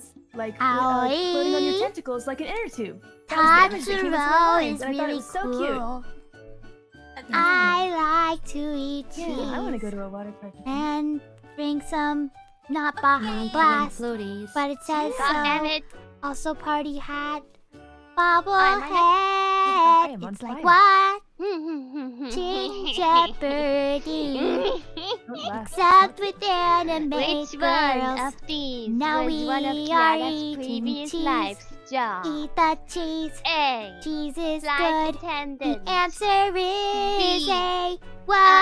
slides, like uh, floating on your tentacles like an inner tube. That was the image that came up through the lines, is and I thought it really was so cute. cool. I like to eat cheese. Yeah, I want to go to a water park. and drink some not Baja Yay. Blast, Floaties. but it says God so. damn it. Also party hat, I'm bobblehead. I am on It's like fire. what? Ginger birdie. Don't laugh. Except with anime Which girls. one of these Now was one of we eating previous cheese. lives' job? Eat the cheese. A. Cheese is Flight good. attendant. The answer is B. A. Why?